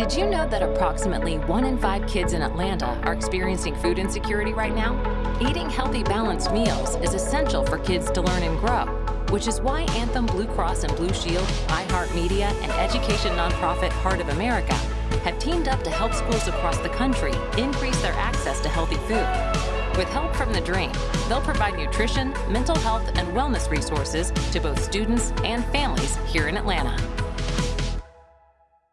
Did you know that approximately one in five kids in Atlanta are experiencing food insecurity right now? Eating healthy, balanced meals is essential for kids to learn and grow, which is why Anthem Blue Cross and Blue Shield, iHeartMedia, and education nonprofit Heart of America have teamed up to help schools across the country increase their access to healthy food. With help from the Dream, they'll provide nutrition, mental health, and wellness resources to both students and families here in Atlanta.